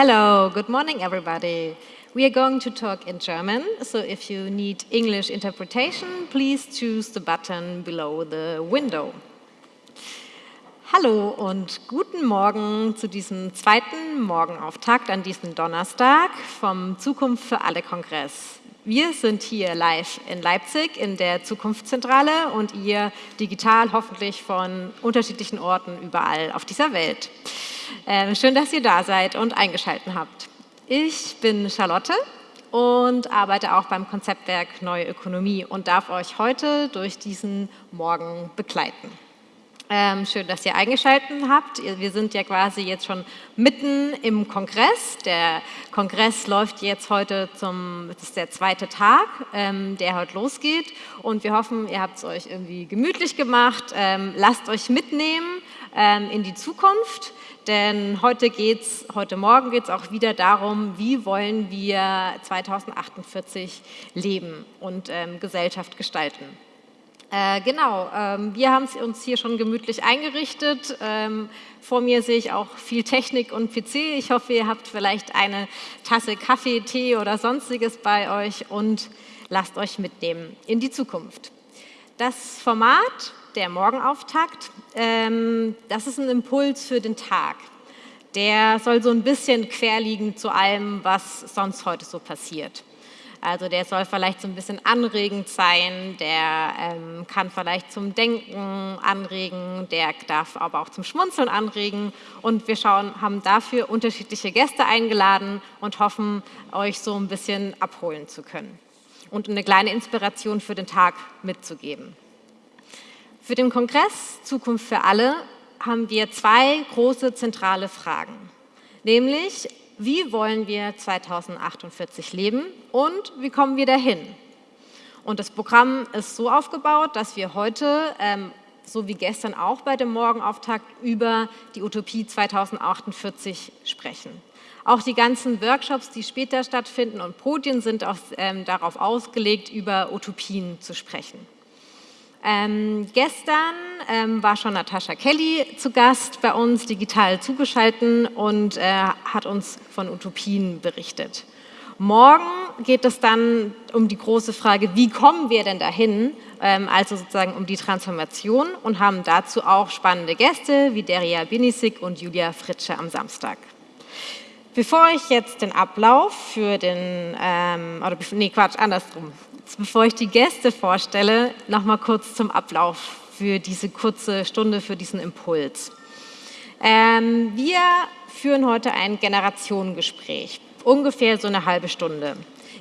Hello, good morning everybody. We are going to talk in German, so if you need English interpretation, please choose the button below the window. Hallo und guten Morgen zu diesem zweiten Morgenauftakt an diesem Donnerstag vom Zukunft für alle Kongress. Wir sind hier live in Leipzig in der Zukunftszentrale und ihr digital hoffentlich von unterschiedlichen Orten überall auf dieser Welt. Äh, schön, dass ihr da seid und eingeschaltet habt. Ich bin Charlotte und arbeite auch beim Konzeptwerk Neue Ökonomie und darf euch heute durch diesen Morgen begleiten. Ähm, schön, dass ihr eingeschaltet habt. Wir sind ja quasi jetzt schon mitten im Kongress. Der Kongress läuft jetzt heute zum, das ist der zweite Tag, ähm, der heute losgeht. Und wir hoffen, ihr habt es euch irgendwie gemütlich gemacht. Ähm, lasst euch mitnehmen ähm, in die Zukunft. Denn heute geht's, heute Morgen geht es auch wieder darum, wie wollen wir 2048 leben und ähm, Gesellschaft gestalten. Äh, genau, ähm, wir haben uns hier schon gemütlich eingerichtet. Ähm, vor mir sehe ich auch viel Technik und PC. Ich hoffe, ihr habt vielleicht eine Tasse Kaffee, Tee oder sonstiges bei euch und lasst euch mitnehmen in die Zukunft. Das Format, der Morgenauftakt, ähm, das ist ein Impuls für den Tag. Der soll so ein bisschen querliegen zu allem, was sonst heute so passiert. Also der soll vielleicht so ein bisschen anregend sein, der ähm, kann vielleicht zum Denken anregen, der darf aber auch zum Schmunzeln anregen. Und wir schauen, haben dafür unterschiedliche Gäste eingeladen und hoffen, euch so ein bisschen abholen zu können und eine kleine Inspiration für den Tag mitzugeben. Für den Kongress Zukunft für alle haben wir zwei große zentrale Fragen, nämlich wie wollen wir 2048 leben und wie kommen wir dahin? Und das Programm ist so aufgebaut, dass wir heute, ähm, so wie gestern auch bei dem Morgenauftakt, über die Utopie 2048 sprechen. Auch die ganzen Workshops, die später stattfinden und Podien sind auch, ähm, darauf ausgelegt, über Utopien zu sprechen. Ähm, gestern ähm, war schon Natascha Kelly zu Gast bei uns, digital zugeschaltet und äh, hat uns von Utopien berichtet. Morgen geht es dann um die große Frage, wie kommen wir denn dahin, ähm, also sozusagen um die Transformation und haben dazu auch spannende Gäste wie Deria Binisik und Julia Fritsche am Samstag. Bevor ich jetzt den Ablauf für den, ähm, oder nee, Quatsch, andersrum, bevor ich die Gäste vorstelle, noch mal kurz zum Ablauf für diese kurze Stunde, für diesen Impuls. Ähm, wir führen heute ein Generationengespräch, ungefähr so eine halbe Stunde.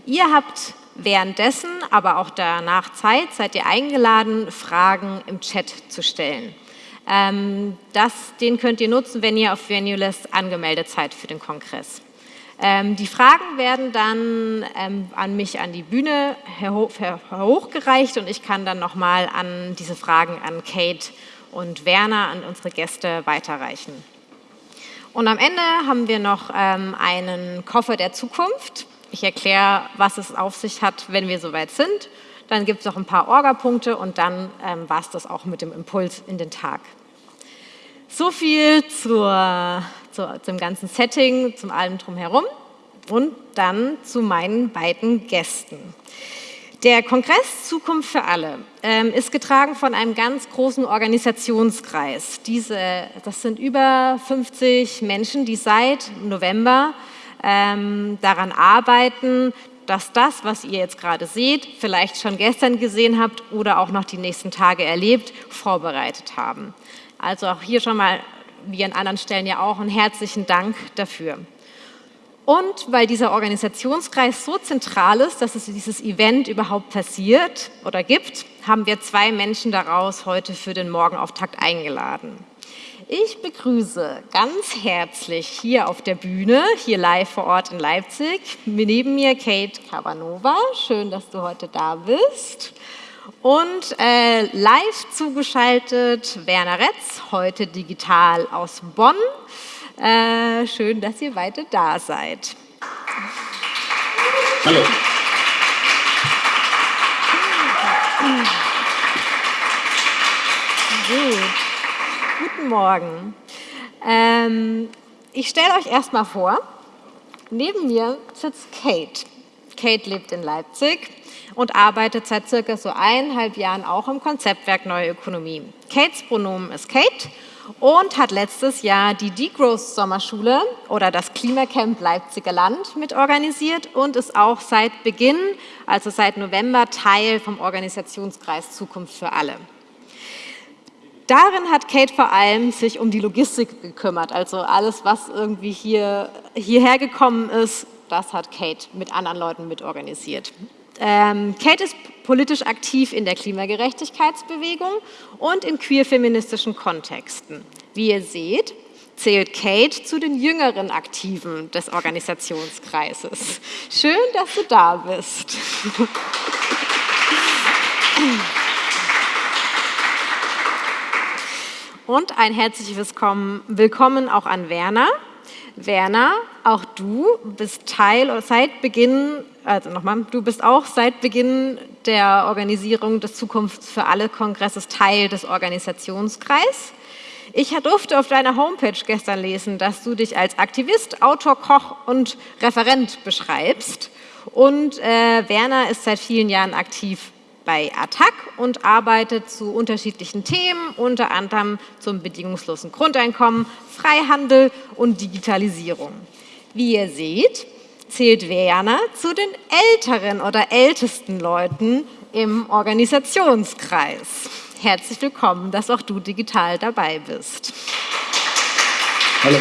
Ihr habt währenddessen, aber auch danach Zeit, seid ihr eingeladen, Fragen im Chat zu stellen. Ähm, das, den könnt ihr nutzen, wenn ihr auf Venulist angemeldet seid für den Kongress. Ähm, die Fragen werden dann ähm, an mich an die Bühne hochgereicht und ich kann dann nochmal an diese Fragen an Kate und Werner, an unsere Gäste weiterreichen. Und am Ende haben wir noch ähm, einen Koffer der Zukunft. Ich erkläre, was es auf sich hat, wenn wir soweit sind. Dann gibt es noch ein paar Orga-Punkte und dann war es das auch mit dem Impuls in den Tag. So viel zur, zu, zum ganzen Setting, zum allem drumherum und dann zu meinen beiden Gästen. Der Kongress Zukunft für alle ähm, ist getragen von einem ganz großen Organisationskreis. Diese, das sind über 50 Menschen, die seit November ähm, daran arbeiten, dass das, was ihr jetzt gerade seht, vielleicht schon gestern gesehen habt oder auch noch die nächsten Tage erlebt, vorbereitet haben. Also auch hier schon mal, wie an anderen Stellen ja auch, einen herzlichen Dank dafür. Und weil dieser Organisationskreis so zentral ist, dass es dieses Event überhaupt passiert oder gibt, haben wir zwei Menschen daraus heute für den Morgenauftakt eingeladen. Ich begrüße ganz herzlich hier auf der Bühne, hier live vor Ort in Leipzig, neben mir Kate Cabanova. Schön, dass du heute da bist. Und äh, live zugeschaltet Werner Retz, heute digital aus Bonn. Äh, schön, dass ihr weiter da seid. Hallo. Gut. Guten Morgen. Ähm, ich stelle euch erstmal vor Neben mir sitzt Kate. Kate lebt in Leipzig und arbeitet seit circa so eineinhalb Jahren auch im Konzeptwerk Neue Ökonomie. Kates Pronomen ist Kate und hat letztes Jahr die Degrowth Sommerschule oder das Klimacamp Leipziger Land mitorganisiert und ist auch seit Beginn, also seit November, Teil vom Organisationskreis Zukunft für alle. Darin hat Kate vor allem sich um die Logistik gekümmert, also alles, was irgendwie hier, hierher gekommen ist, das hat Kate mit anderen Leuten mitorganisiert. Ähm, Kate ist politisch aktiv in der Klimagerechtigkeitsbewegung und in queer-feministischen Kontexten. Wie ihr seht, zählt Kate zu den jüngeren Aktiven des Organisationskreises. Schön, dass du da bist. Und ein herzliches Willkommen auch an Werner. Werner, auch du bist Teil seit Beginn, also nochmal, du bist auch seit Beginn der Organisierung des Zukunft für alle Kongresses Teil des Organisationskreises. Ich durfte auf deiner Homepage gestern lesen, dass du dich als Aktivist, Autor, Koch und Referent beschreibst. Und äh, Werner ist seit vielen Jahren aktiv bei ATTAC und arbeitet zu unterschiedlichen Themen, unter anderem zum bedingungslosen Grundeinkommen, Freihandel und Digitalisierung. Wie ihr seht, zählt Werner zu den älteren oder ältesten Leuten im Organisationskreis. Herzlich willkommen, dass auch du digital dabei bist. Hallo.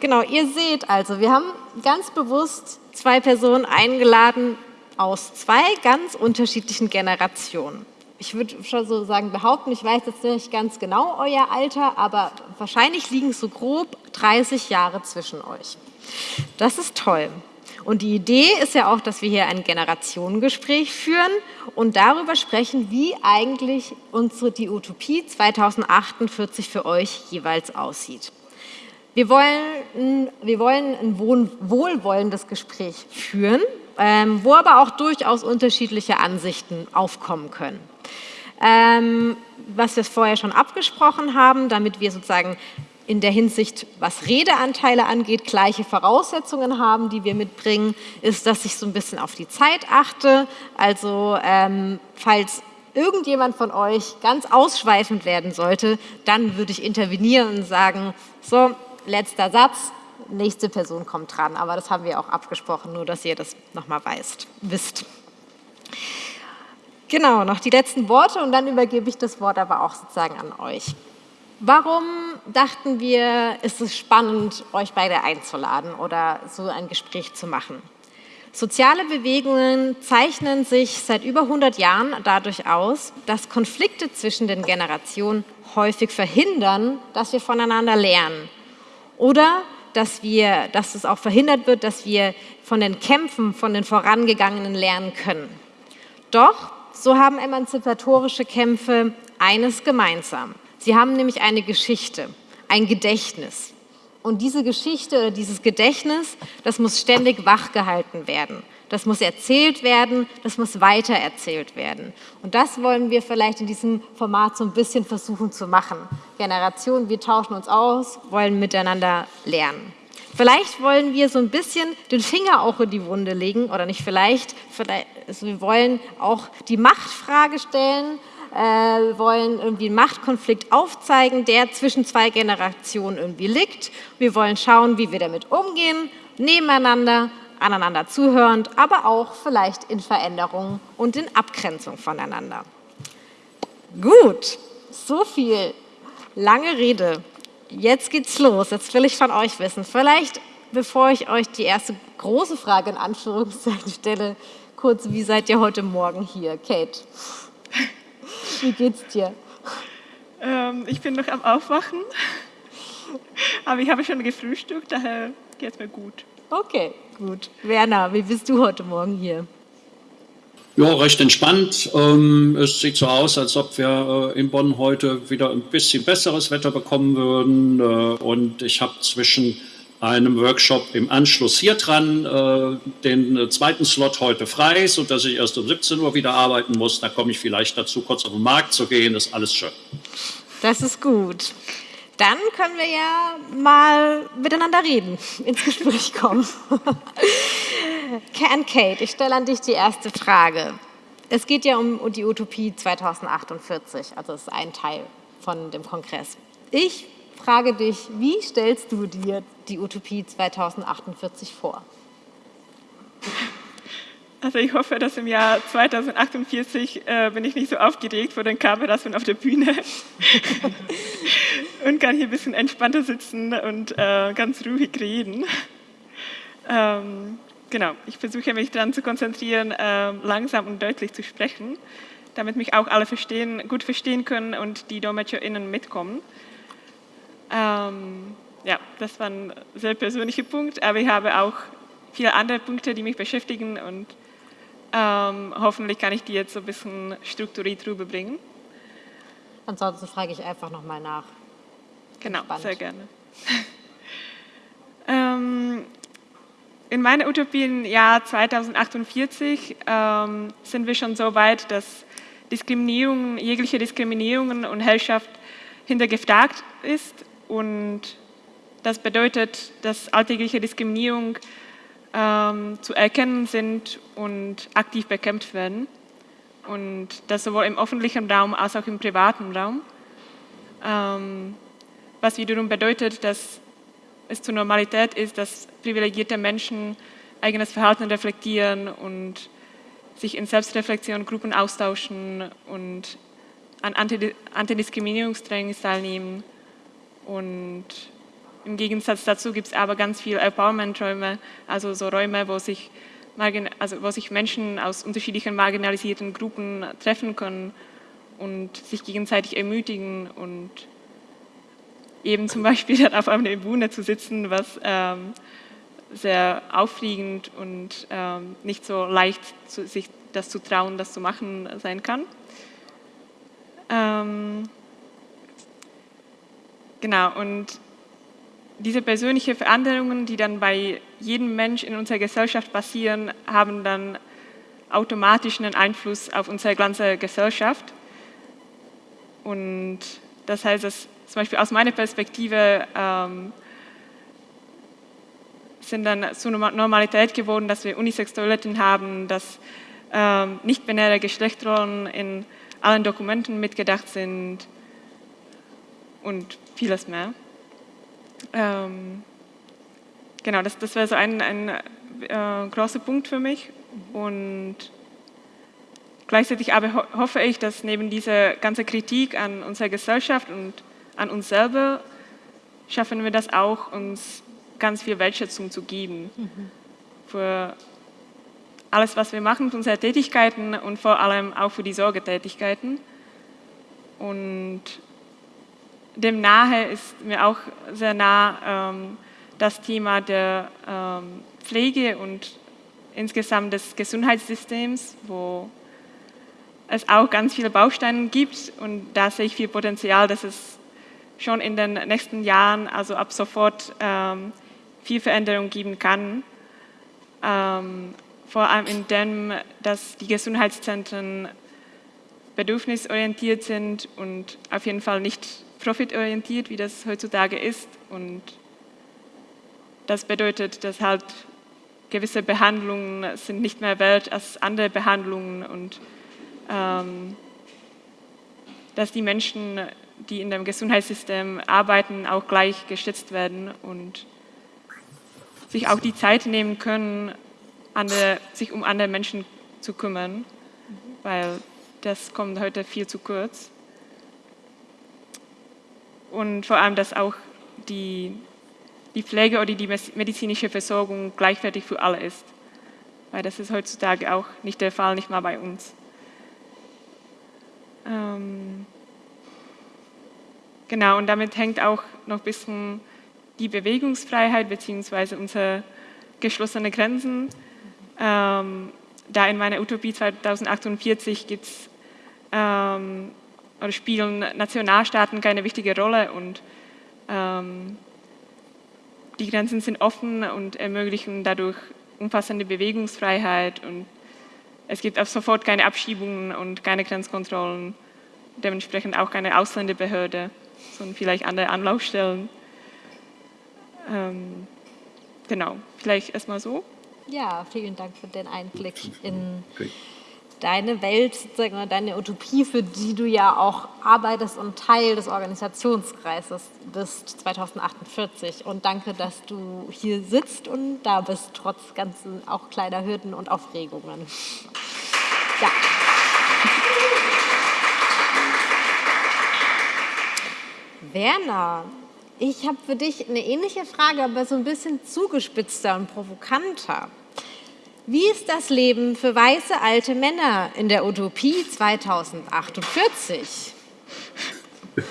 Genau, ihr seht also, wir haben ganz bewusst zwei Personen eingeladen aus zwei ganz unterschiedlichen Generationen. Ich würde schon so sagen, behaupten, ich weiß jetzt nicht ganz genau euer Alter, aber wahrscheinlich liegen so grob 30 Jahre zwischen euch. Das ist toll. Und die Idee ist ja auch, dass wir hier ein Generationengespräch führen und darüber sprechen, wie eigentlich unsere, die Utopie 2048 für euch jeweils aussieht. Wir wollen, wir wollen ein wohlwollendes Gespräch führen, ähm, wo aber auch durchaus unterschiedliche Ansichten aufkommen können. Ähm, was wir vorher schon abgesprochen haben, damit wir sozusagen in der Hinsicht, was Redeanteile angeht, gleiche Voraussetzungen haben, die wir mitbringen, ist, dass ich so ein bisschen auf die Zeit achte. Also ähm, falls irgendjemand von euch ganz ausschweifend werden sollte, dann würde ich intervenieren und sagen, so, letzter Satz, nächste Person kommt dran. Aber das haben wir auch abgesprochen, nur dass ihr das nochmal wisst. Genau, noch die letzten Worte und dann übergebe ich das Wort aber auch sozusagen an euch. Warum dachten wir, ist es spannend, euch beide einzuladen oder so ein Gespräch zu machen? Soziale Bewegungen zeichnen sich seit über 100 Jahren dadurch aus, dass Konflikte zwischen den Generationen häufig verhindern, dass wir voneinander lernen oder dass, wir, dass es auch verhindert wird, dass wir von den Kämpfen, von den Vorangegangenen lernen können. Doch, so haben emanzipatorische Kämpfe eines gemeinsam. Sie haben nämlich eine Geschichte, ein Gedächtnis. Und diese Geschichte oder dieses Gedächtnis, das muss ständig wachgehalten werden das muss erzählt werden, das muss weitererzählt werden. Und das wollen wir vielleicht in diesem Format so ein bisschen versuchen zu machen. Generationen, wir tauschen uns aus, wollen miteinander lernen. Vielleicht wollen wir so ein bisschen den Finger auch in die Wunde legen, oder nicht vielleicht, vielleicht also wir wollen auch die Machtfrage stellen, äh, wollen irgendwie einen Machtkonflikt aufzeigen, der zwischen zwei Generationen irgendwie liegt. Wir wollen schauen, wie wir damit umgehen, nebeneinander aneinander zuhörend, aber auch vielleicht in Veränderung und in Abgrenzung voneinander. Gut, so viel lange Rede. Jetzt geht's los. Jetzt will ich von euch wissen, vielleicht bevor ich euch die erste große Frage in Anführungszeichen stelle, kurz, wie seid ihr heute Morgen hier? Kate, wie geht's dir? Ähm, ich bin noch am Aufwachen, aber ich habe schon gefrühstückt, daher geht es mir gut. Okay, gut. Werner, wie bist du heute Morgen hier? Ja, recht entspannt. Ähm, es sieht so aus, als ob wir äh, in Bonn heute wieder ein bisschen besseres Wetter bekommen würden. Äh, und ich habe zwischen einem Workshop im Anschluss hier dran äh, den zweiten Slot heute frei, sodass ich erst um 17 Uhr wieder arbeiten muss. Da komme ich vielleicht dazu, kurz auf den Markt zu gehen. Das ist alles schön. Das ist gut. Dann können wir ja mal miteinander reden, ins Gespräch kommen. Can Kate, ich stelle an dich die erste Frage. Es geht ja um die Utopie 2048, also das ist ein Teil von dem Kongress. Ich frage dich, wie stellst du dir die Utopie 2048 vor? Also ich hoffe, dass im Jahr 2048 äh, bin ich nicht so aufgeregt vor den Kameras und auf der Bühne und kann hier ein bisschen entspannter sitzen und äh, ganz ruhig reden. Ähm, genau, ich versuche mich daran zu konzentrieren, äh, langsam und deutlich zu sprechen, damit mich auch alle verstehen, gut verstehen können und die DolmetscherInnen mitkommen. Ähm, ja, das war ein sehr persönlicher Punkt, aber ich habe auch viele andere Punkte, die mich beschäftigen und ähm, hoffentlich kann ich die jetzt so ein bisschen strukturiert rüberbringen. Ansonsten frage ich einfach nochmal nach. Genau, Spannend. sehr gerne. ähm, in meiner Utopie im Jahr 2048 ähm, sind wir schon so weit, dass Diskriminierung, jegliche Diskriminierung und Herrschaft hintergefragt ist und das bedeutet, dass alltägliche Diskriminierung ähm, zu erkennen sind und aktiv bekämpft werden. Und das sowohl im öffentlichen Raum als auch im privaten Raum. Ähm, was wiederum bedeutet, dass es zur Normalität ist, dass privilegierte Menschen eigenes Verhalten reflektieren und sich in Selbstreflexion Gruppen austauschen und an Antidiskriminierungstrainings teilnehmen. Und im Gegensatz dazu gibt es aber ganz viele Empowerment-Räume, also so Räume, wo sich, also wo sich Menschen aus unterschiedlichen marginalisierten Gruppen treffen können und sich gegenseitig ermutigen und eben zum Beispiel dann auf einer Bühne zu sitzen, was ähm, sehr aufregend und ähm, nicht so leicht, zu, sich das zu trauen, das zu machen sein kann. Ähm, genau, und diese persönlichen Veränderungen, die dann bei jedem Mensch in unserer Gesellschaft passieren, haben dann automatisch einen Einfluss auf unsere ganze Gesellschaft. Und das heißt, dass zum Beispiel aus meiner Perspektive ähm, sind dann zur Normalität geworden, dass wir Unisex-Toiletten haben, dass ähm, nicht-binäre Geschlechterrollen in allen Dokumenten mitgedacht sind und vieles mehr. Ähm, genau, das, das wäre so ein, ein äh, großer Punkt für mich. Und gleichzeitig aber ho hoffe ich, dass neben dieser ganzen Kritik an unserer Gesellschaft und an uns selber, schaffen wir das auch, uns ganz viel Wertschätzung zu geben. Mhm. Für alles, was wir machen, für unsere Tätigkeiten und vor allem auch für die Sorgetätigkeiten. Und dem nahe ist mir auch sehr nah ähm, das Thema der ähm, Pflege und insgesamt des Gesundheitssystems, wo es auch ganz viele Bausteine gibt und da sehe ich viel Potenzial, dass es schon in den nächsten Jahren, also ab sofort, ähm, viel Veränderung geben kann. Ähm, vor allem in dem, dass die Gesundheitszentren bedürfnisorientiert sind und auf jeden Fall nicht profitorientiert, wie das heutzutage ist. Und das bedeutet, dass halt gewisse Behandlungen sind nicht mehr wert als andere Behandlungen und ähm, dass die Menschen, die in dem Gesundheitssystem arbeiten, auch gleich geschätzt werden und sich auch die Zeit nehmen können, andere, sich um andere Menschen zu kümmern, weil das kommt heute viel zu kurz und vor allem, dass auch die, die Pflege oder die medizinische Versorgung gleichwertig für alle ist. Weil das ist heutzutage auch nicht der Fall, nicht mal bei uns. Ähm genau, und damit hängt auch noch ein bisschen die Bewegungsfreiheit bzw. unsere geschlossenen Grenzen. Ähm, da in meiner Utopie 2048 gibt es ähm, oder spielen Nationalstaaten keine wichtige Rolle und ähm, die Grenzen sind offen und ermöglichen dadurch umfassende Bewegungsfreiheit und es gibt ab sofort keine Abschiebungen und keine Grenzkontrollen, dementsprechend auch keine Ausländerbehörde. sondern vielleicht andere Anlaufstellen. Ähm, genau, vielleicht erstmal so. Ja, vielen Dank für den Einblick in okay. Deine Welt, sozusagen, deine Utopie, für die du ja auch arbeitest und Teil des Organisationskreises bist 2048. Und danke, dass du hier sitzt und da bist, trotz ganzen auch kleiner Hürden und Aufregungen. Ja. Werner, ich habe für dich eine ähnliche Frage, aber so ein bisschen zugespitzter und provokanter. Wie ist das Leben für weiße alte Männer in der Utopie 2048?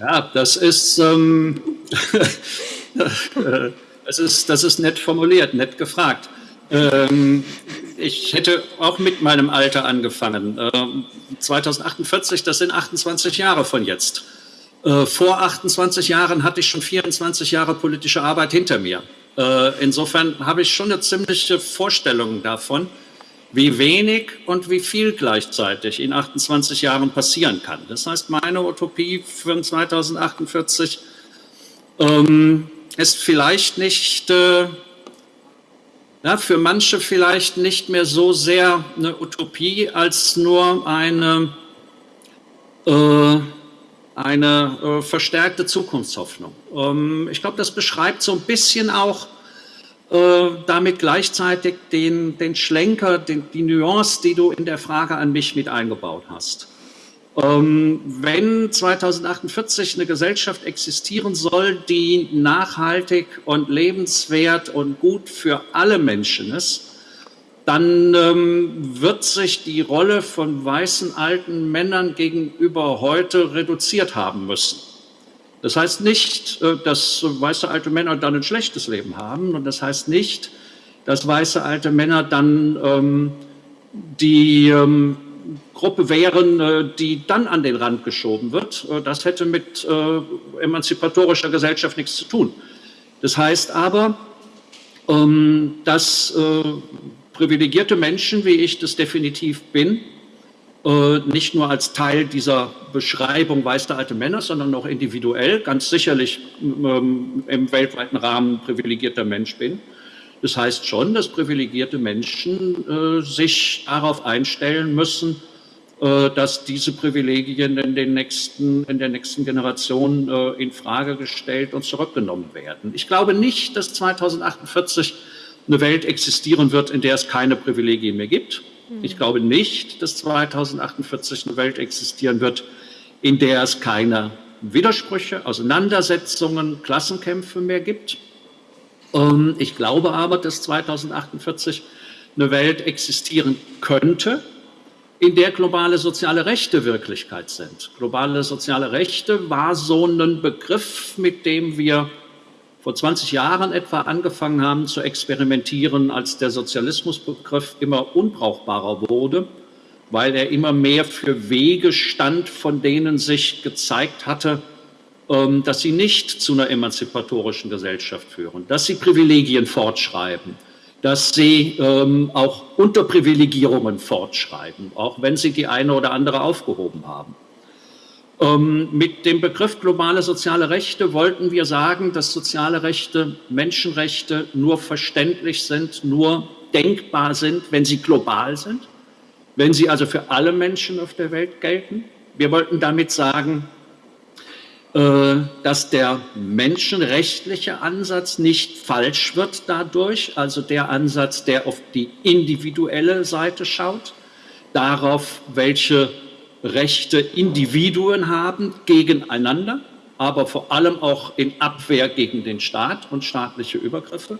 Ja, das ist, ähm, das ist, das ist nett formuliert, nett gefragt. Ähm, ich hätte auch mit meinem Alter angefangen. Ähm, 2048, das sind 28 Jahre von jetzt. Äh, vor 28 Jahren hatte ich schon 24 Jahre politische Arbeit hinter mir. Äh, insofern habe ich schon eine ziemliche Vorstellung davon, wie wenig und wie viel gleichzeitig in 28 Jahren passieren kann. Das heißt, meine Utopie für 2048 ähm, ist vielleicht nicht, äh, ja, für manche vielleicht nicht mehr so sehr eine Utopie als nur eine, äh, eine äh, verstärkte Zukunftshoffnung. Ähm, ich glaube, das beschreibt so ein bisschen auch äh, damit gleichzeitig den, den Schlenker, den, die Nuance, die du in der Frage an mich mit eingebaut hast. Ähm, wenn 2048 eine Gesellschaft existieren soll, die nachhaltig und lebenswert und gut für alle Menschen ist, dann ähm, wird sich die Rolle von weißen alten Männern gegenüber heute reduziert haben müssen. Das heißt nicht, äh, dass weiße alte Männer dann ein schlechtes Leben haben und das heißt nicht, dass weiße alte Männer dann ähm, die ähm, Gruppe wären, äh, die dann an den Rand geschoben wird. Äh, das hätte mit äh, emanzipatorischer Gesellschaft nichts zu tun. Das heißt aber, ähm, dass äh, privilegierte Menschen, wie ich das definitiv bin, äh, nicht nur als Teil dieser Beschreibung weißer alte Männer, sondern auch individuell, ganz sicherlich ähm, im weltweiten Rahmen privilegierter Mensch bin. Das heißt schon, dass privilegierte Menschen äh, sich darauf einstellen müssen, äh, dass diese Privilegien in, den nächsten, in der nächsten Generation äh, in Frage gestellt und zurückgenommen werden. Ich glaube nicht, dass 2048 eine Welt existieren wird, in der es keine Privilegien mehr gibt. Hm. Ich glaube nicht, dass 2048 eine Welt existieren wird, in der es keine Widersprüche, Auseinandersetzungen, Klassenkämpfe mehr gibt. Ähm, ich glaube aber, dass 2048 eine Welt existieren könnte, in der globale soziale Rechte Wirklichkeit sind. Globale soziale Rechte war so ein Begriff, mit dem wir vor 20 Jahren etwa angefangen haben zu experimentieren, als der Sozialismusbegriff immer unbrauchbarer wurde, weil er immer mehr für Wege stand, von denen sich gezeigt hatte, ähm, dass sie nicht zu einer emanzipatorischen Gesellschaft führen, dass sie Privilegien fortschreiben, dass sie ähm, auch Unterprivilegierungen fortschreiben, auch wenn sie die eine oder andere aufgehoben haben. Ähm, mit dem Begriff globale soziale Rechte wollten wir sagen, dass soziale Rechte, Menschenrechte nur verständlich sind, nur denkbar sind, wenn sie global sind, wenn sie also für alle Menschen auf der Welt gelten. Wir wollten damit sagen, äh, dass der menschenrechtliche Ansatz nicht falsch wird dadurch, also der Ansatz, der auf die individuelle Seite schaut, darauf, welche Rechte Individuen haben gegeneinander, aber vor allem auch in Abwehr gegen den Staat und staatliche Übergriffe.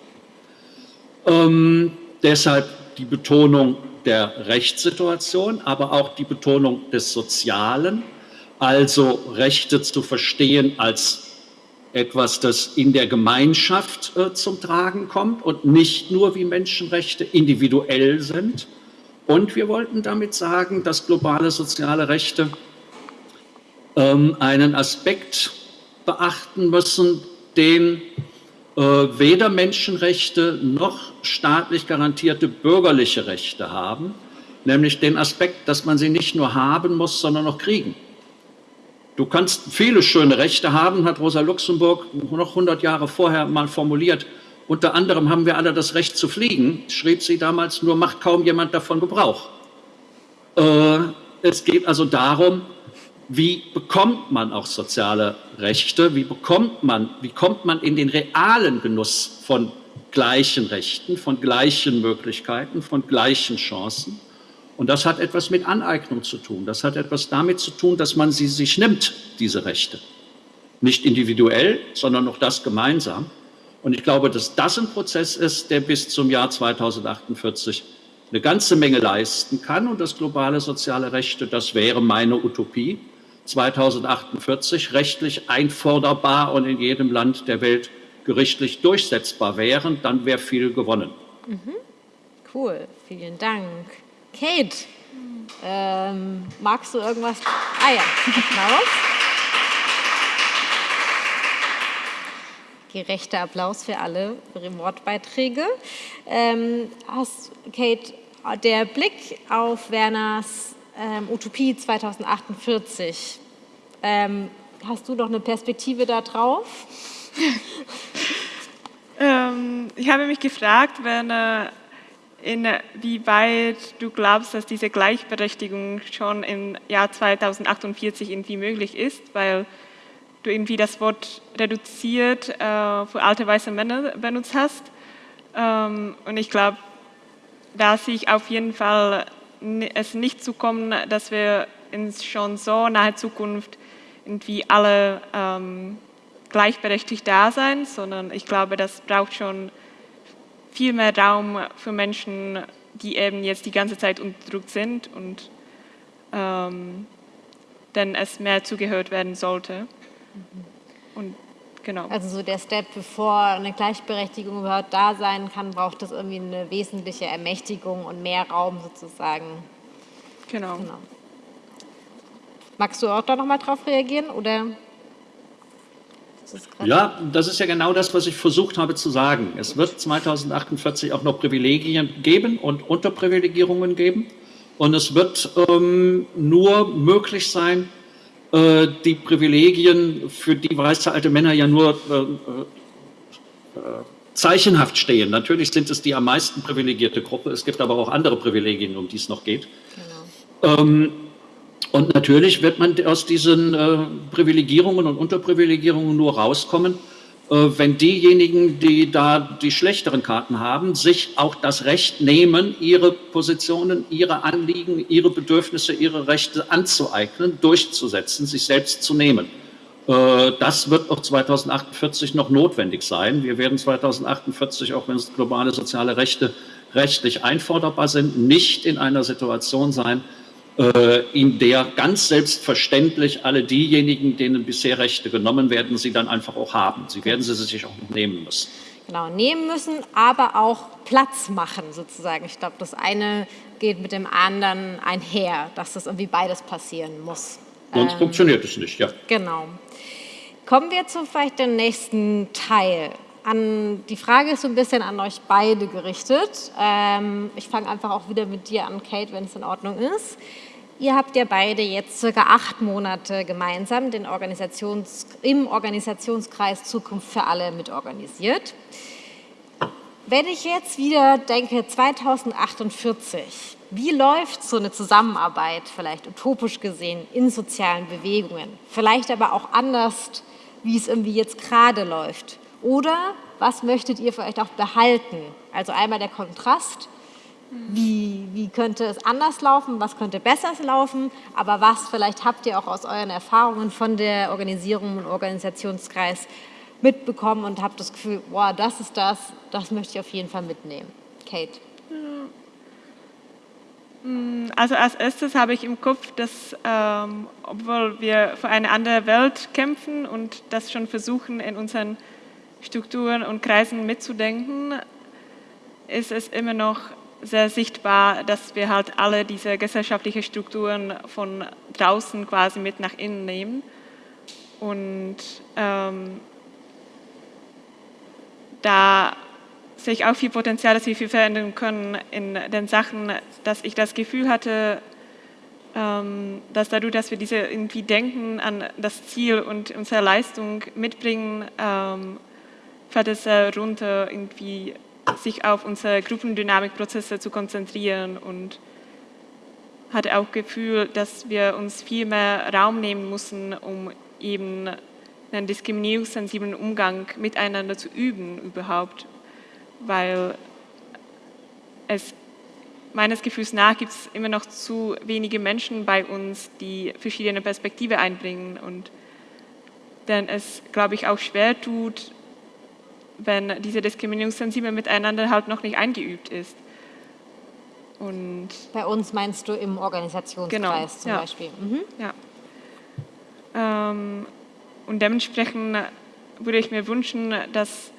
Ähm, deshalb die Betonung der Rechtssituation, aber auch die Betonung des Sozialen, also Rechte zu verstehen als etwas, das in der Gemeinschaft äh, zum Tragen kommt und nicht nur wie Menschenrechte individuell sind, und wir wollten damit sagen, dass globale soziale Rechte ähm, einen Aspekt beachten müssen, den äh, weder Menschenrechte noch staatlich garantierte bürgerliche Rechte haben, nämlich den Aspekt, dass man sie nicht nur haben muss, sondern auch kriegen. Du kannst viele schöne Rechte haben, hat Rosa Luxemburg noch 100 Jahre vorher mal formuliert. Unter anderem haben wir alle das Recht zu fliegen, schrieb sie damals, nur macht kaum jemand davon Gebrauch. Äh, es geht also darum, wie bekommt man auch soziale Rechte, wie bekommt man, wie kommt man in den realen Genuss von gleichen Rechten, von gleichen Möglichkeiten, von gleichen Chancen. Und das hat etwas mit Aneignung zu tun. Das hat etwas damit zu tun, dass man sie sich nimmt, diese Rechte. Nicht individuell, sondern auch das gemeinsam. Und ich glaube, dass das ein Prozess ist, der bis zum Jahr 2048 eine ganze Menge leisten kann. Und das globale soziale Rechte, das wäre meine Utopie, 2048 rechtlich einforderbar und in jedem Land der Welt gerichtlich durchsetzbar wären, dann wäre viel gewonnen. Mhm. Cool, vielen Dank. Kate, ähm, magst du irgendwas? Ah ja, Applaus. Gerechter Applaus für alle Wortbeiträge. Ähm, hast, Kate, der Blick auf Werners ähm, Utopie 2048, ähm, hast du noch eine Perspektive da drauf? ähm, ich habe mich gefragt, Werner, inwieweit du glaubst, dass diese Gleichberechtigung schon im Jahr 2048 irgendwie möglich ist, weil du irgendwie das Wort reduziert äh, für alte weiße Männer benutzt hast. Ähm, und ich glaube, da sehe ich auf jeden Fall es nicht zu kommen, dass wir in schon so naher Zukunft irgendwie alle ähm, gleichberechtigt da sein, sondern ich glaube, das braucht schon viel mehr Raum für Menschen, die eben jetzt die ganze Zeit unterdrückt sind und ähm, denn es mehr zugehört werden sollte. Und genau. Also so der Step, bevor eine Gleichberechtigung überhaupt da sein kann, braucht es irgendwie eine wesentliche Ermächtigung und mehr Raum sozusagen. Genau. genau. Magst du auch da nochmal drauf reagieren oder? Ja, das ist ja genau das, was ich versucht habe zu sagen. Es wird 2048 auch noch Privilegien geben und Unterprivilegierungen geben. Und es wird ähm, nur möglich sein, äh, die Privilegien, für die weiße alte Männer ja nur äh, äh, zeichenhaft stehen. Natürlich sind es die am meisten privilegierte Gruppe. Es gibt aber auch andere Privilegien, um die es noch geht. Genau. Ähm, und natürlich wird man aus diesen äh, Privilegierungen und Unterprivilegierungen nur rauskommen, wenn diejenigen, die da die schlechteren Karten haben, sich auch das Recht nehmen, ihre Positionen, ihre Anliegen, ihre Bedürfnisse, ihre Rechte anzueignen, durchzusetzen, sich selbst zu nehmen. Äh, das wird auch 2048 noch notwendig sein. Wir werden 2048, auch wenn es globale soziale Rechte rechtlich einforderbar sind, nicht in einer Situation sein, äh, in der ganz selbstverständlich alle diejenigen, denen bisher Rechte genommen werden, sie dann einfach auch haben. Sie werden sie sich auch nehmen müssen. Genau, nehmen müssen, aber auch Platz machen sozusagen. Ich glaube, das eine geht mit dem anderen einher, dass das irgendwie beides passieren muss. Sonst ähm, funktioniert es nicht, ja. Genau. Kommen wir zu vielleicht dem nächsten Teil. An, die Frage ist so ein bisschen an euch beide gerichtet. Ähm, ich fange einfach auch wieder mit dir an, Kate, wenn es in Ordnung ist. Ihr habt ja beide jetzt circa acht Monate gemeinsam den Organisations, im Organisationskreis Zukunft für alle mitorganisiert. Wenn ich jetzt wieder denke, 2048, wie läuft so eine Zusammenarbeit, vielleicht utopisch gesehen, in sozialen Bewegungen? Vielleicht aber auch anders, wie es irgendwie jetzt gerade läuft. Oder was möchtet ihr vielleicht auch behalten? Also einmal der Kontrast wie, wie könnte es anders laufen, was könnte besser laufen, aber was vielleicht habt ihr auch aus euren Erfahrungen von der Organisierung und Organisationskreis mitbekommen und habt das Gefühl, wow, das ist das, das möchte ich auf jeden Fall mitnehmen. Kate. Mm, also als erstes habe ich im Kopf, dass ähm, obwohl wir für eine andere Welt kämpfen und das schon versuchen in unseren Strukturen und Kreisen mitzudenken, ist es immer noch sehr sichtbar, dass wir halt alle diese gesellschaftlichen Strukturen von draußen quasi mit nach innen nehmen. Und ähm, da sehe ich auch viel Potenzial, dass wir viel verändern können in den Sachen, dass ich das Gefühl hatte, ähm, dass dadurch, dass wir diese irgendwie Denken an das Ziel und unsere Leistung mitbringen, ähm, fällt es runter, irgendwie sich auf unsere Gruppendynamikprozesse zu konzentrieren und hatte auch Gefühl, dass wir uns viel mehr Raum nehmen müssen, um eben einen diskriminierungssensiblen Umgang miteinander zu üben überhaupt, weil es meines Gefühls nach gibt es immer noch zu wenige Menschen bei uns, die verschiedene Perspektive einbringen und denn es, glaube ich, auch schwer tut, wenn diese Diskriminierungssensibel miteinander halt noch nicht eingeübt ist. Und bei uns meinst du im Organisationskreis genau, zum ja. Beispiel? Mhm. Ja. Ähm, und dementsprechend würde ich mir wünschen, dass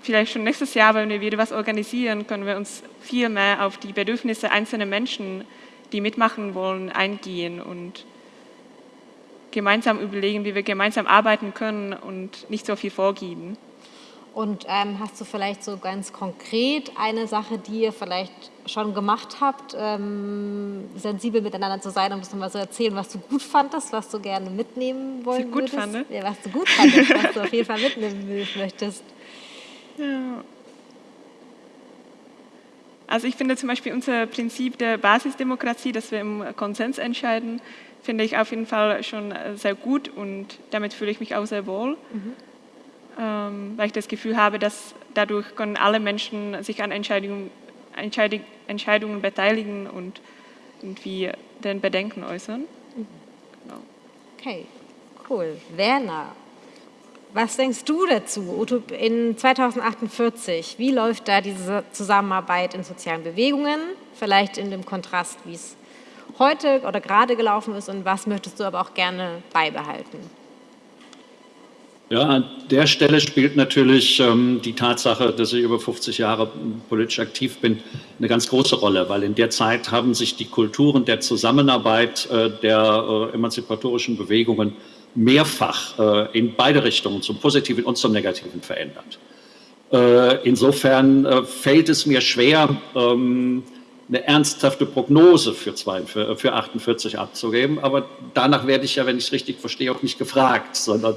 vielleicht schon nächstes Jahr, wenn wir wieder was organisieren, können wir uns viel mehr auf die Bedürfnisse einzelner Menschen, die mitmachen wollen, eingehen und gemeinsam überlegen, wie wir gemeinsam arbeiten können und nicht so viel vorgeben. Und ähm, hast du vielleicht so ganz konkret eine Sache, die ihr vielleicht schon gemacht habt, ähm, sensibel miteinander zu sein, um das nochmal so erzählen, was du gut fandest, was du gerne mitnehmen wollen gut würdest? Fand. Ja, was du gut fandest, was du auf jeden Fall mitnehmen möchtest. Ja. Also ich finde zum Beispiel unser Prinzip der Basisdemokratie, dass wir im Konsens entscheiden, finde ich auf jeden Fall schon sehr gut und damit fühle ich mich auch sehr wohl. Mhm weil ich das Gefühl habe, dass dadurch können alle Menschen sich an Entscheidungen, Entscheidung, Entscheidungen beteiligen und irgendwie den Bedenken äußern. Genau. Okay, cool. Werner, was denkst du dazu in 2048? Wie läuft da diese Zusammenarbeit in sozialen Bewegungen? Vielleicht in dem Kontrast, wie es heute oder gerade gelaufen ist und was möchtest du aber auch gerne beibehalten? Ja, an der Stelle spielt natürlich ähm, die Tatsache, dass ich über 50 Jahre politisch aktiv bin, eine ganz große Rolle, weil in der Zeit haben sich die Kulturen der Zusammenarbeit äh, der äh, emanzipatorischen Bewegungen mehrfach äh, in beide Richtungen, zum Positiven und zum Negativen verändert. Äh, insofern äh, fällt es mir schwer, ähm, eine ernsthafte Prognose für, 42, für 48 abzugeben, aber danach werde ich ja, wenn ich es richtig verstehe, auch nicht gefragt, sondern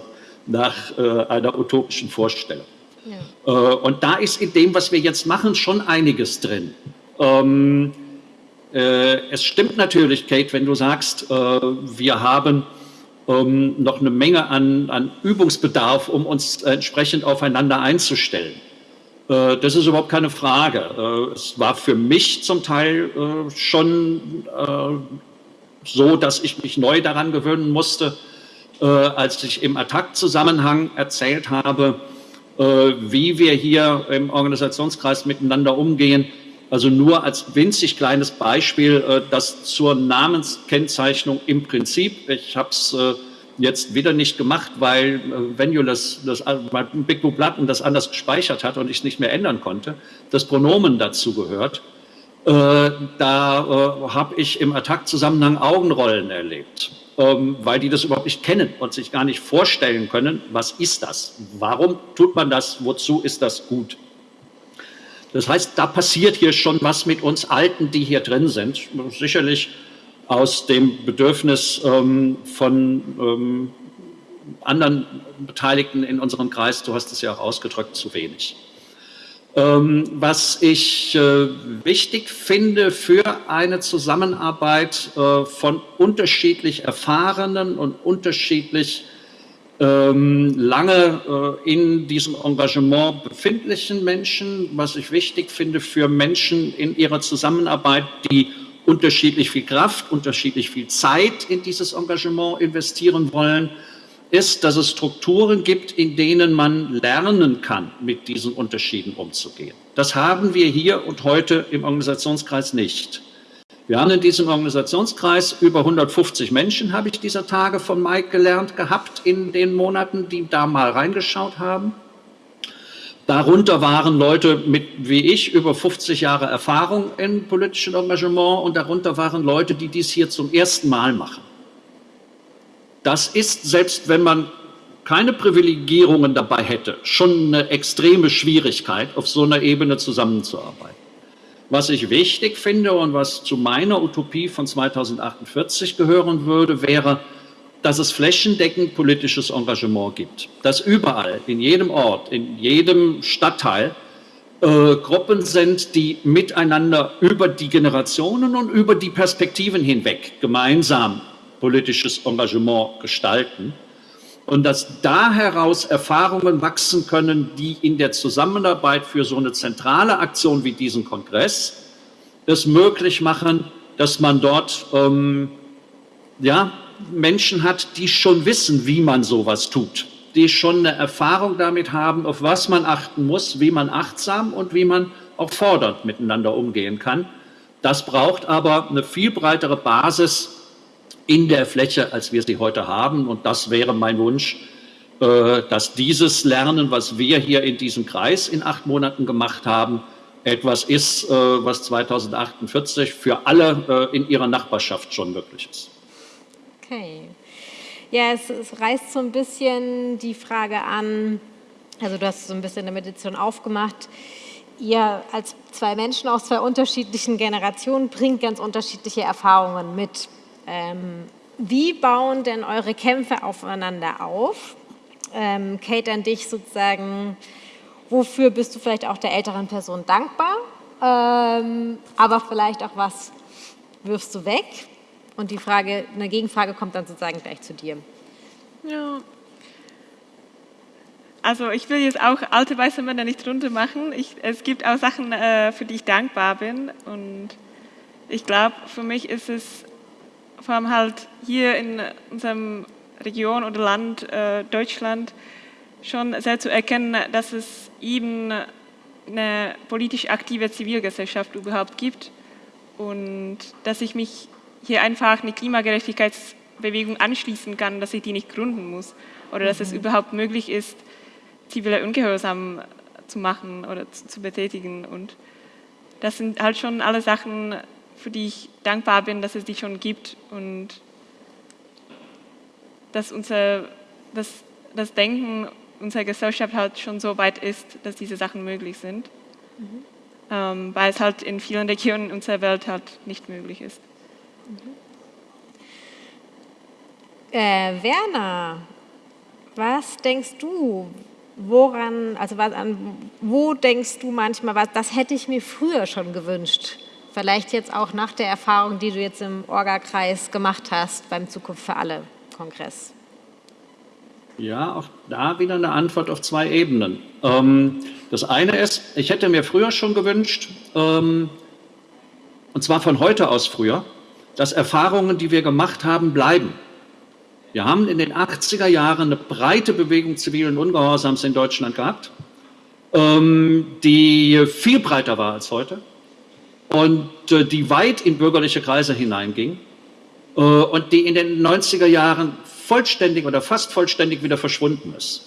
nach äh, einer utopischen Vorstellung. Ja. Äh, und da ist in dem, was wir jetzt machen, schon einiges drin. Ähm, äh, es stimmt natürlich, Kate, wenn du sagst, äh, wir haben ähm, noch eine Menge an, an, Übungsbedarf, um uns entsprechend aufeinander einzustellen. Äh, das ist überhaupt keine Frage. Äh, es war für mich zum Teil schon so, dass ich mich neu daran gewöhnen musste, äh, als ich im Attack-Zusammenhang erzählt habe, äh, wie wir hier im Organisationskreis miteinander umgehen. Also nur als winzig kleines Beispiel, äh, das zur Namenskennzeichnung im Prinzip, ich habe es äh, jetzt wieder nicht gemacht, weil äh, Venue das, das Big Blue Button das anders gespeichert hat und ich es nicht mehr ändern konnte, das Pronomen dazu gehört. Äh, da äh, habe ich im Attack-Zusammenhang Augenrollen erlebt ähm, weil die das überhaupt nicht kennen und sich gar nicht vorstellen können, was ist das? Warum tut man das? Wozu ist das gut? Das heißt, da passiert hier schon was mit uns Alten, die hier drin sind. Sicherlich aus dem Bedürfnis ähm, von ähm, anderen Beteiligten in unserem Kreis, du hast es ja auch ausgedrückt, zu wenig. Ähm, was ich äh, wichtig finde für eine Zusammenarbeit äh, von unterschiedlich erfahrenen und unterschiedlich ähm, lange äh, in diesem Engagement befindlichen Menschen, was ich wichtig finde für Menschen in ihrer Zusammenarbeit, die unterschiedlich viel Kraft, unterschiedlich viel Zeit in dieses Engagement investieren wollen, ist, dass es Strukturen gibt, in denen man lernen kann, mit diesen Unterschieden umzugehen. Das haben wir hier und heute im Organisationskreis nicht. Wir haben in diesem Organisationskreis über 150 Menschen, habe ich dieser Tage von Mike gelernt gehabt, in den Monaten, die da mal reingeschaut haben. Darunter waren Leute mit, wie ich, über 50 Jahre Erfahrung in politischem Engagement und darunter waren Leute, die dies hier zum ersten Mal machen. Das ist, selbst wenn man keine Privilegierungen dabei hätte, schon eine extreme Schwierigkeit, auf so einer Ebene zusammenzuarbeiten. Was ich wichtig finde und was zu meiner Utopie von 2048 gehören würde, wäre, dass es flächendeckend politisches Engagement gibt. Dass überall, in jedem Ort, in jedem Stadtteil äh, Gruppen sind, die miteinander über die Generationen und über die Perspektiven hinweg gemeinsam politisches Engagement gestalten und dass da heraus Erfahrungen wachsen können, die in der Zusammenarbeit für so eine zentrale Aktion wie diesen Kongress es möglich machen, dass man dort ähm, ja, Menschen hat, die schon wissen, wie man sowas tut, die schon eine Erfahrung damit haben, auf was man achten muss, wie man achtsam und wie man auch fordernd miteinander umgehen kann. Das braucht aber eine viel breitere Basis in der Fläche, als wir sie heute haben. Und das wäre mein Wunsch, äh, dass dieses Lernen, was wir hier in diesem Kreis in acht Monaten gemacht haben, etwas ist, äh, was 2048 für alle äh, in ihrer Nachbarschaft schon möglich ist. Okay. Ja, es, es reißt so ein bisschen die Frage an, also du hast so ein bisschen eine Meditation aufgemacht, ihr als zwei Menschen aus zwei unterschiedlichen Generationen bringt ganz unterschiedliche Erfahrungen mit. Ähm, wie bauen denn eure Kämpfe aufeinander auf? Ähm, Kate, an dich sozusagen, wofür bist du vielleicht auch der älteren Person dankbar? Ähm, aber vielleicht auch was wirfst du weg? Und die Frage, eine Gegenfrage kommt dann sozusagen gleich zu dir. Ja. Also ich will jetzt auch alte weiße Männer nicht runter machen. Ich, es gibt auch Sachen, äh, für die ich dankbar bin. Und ich glaube, für mich ist es vor allem halt hier in unserem Region oder Land äh, Deutschland schon sehr zu erkennen, dass es eben eine politisch aktive Zivilgesellschaft überhaupt gibt und dass ich mich hier einfach eine Klimagerechtigkeitsbewegung anschließen kann, dass ich die nicht gründen muss oder dass es mhm. überhaupt möglich ist, zivile Ungehorsam zu machen oder zu, zu betätigen. Und das sind halt schon alle Sachen, für die ich dankbar bin, dass es die schon gibt und dass unser dass das Denken unserer Gesellschaft halt schon so weit ist, dass diese Sachen möglich sind, mhm. ähm, weil es halt in vielen Regionen unserer Welt halt nicht möglich ist. Äh, Werner, was denkst du, woran, also was, an, wo denkst du manchmal, was, das hätte ich mir früher schon gewünscht? Vielleicht jetzt auch nach der Erfahrung, die du jetzt im Orga-Kreis gemacht hast beim Zukunft für alle Kongress. Ja, auch da wieder eine Antwort auf zwei Ebenen. Ähm, das eine ist, ich hätte mir früher schon gewünscht, ähm, und zwar von heute aus früher, dass Erfahrungen, die wir gemacht haben, bleiben. Wir haben in den 80er Jahren eine breite Bewegung zivilen Ungehorsams in Deutschland gehabt, ähm, die viel breiter war als heute und äh, die weit in bürgerliche Kreise hineinging äh, und die in den 90er Jahren vollständig oder fast vollständig wieder verschwunden ist.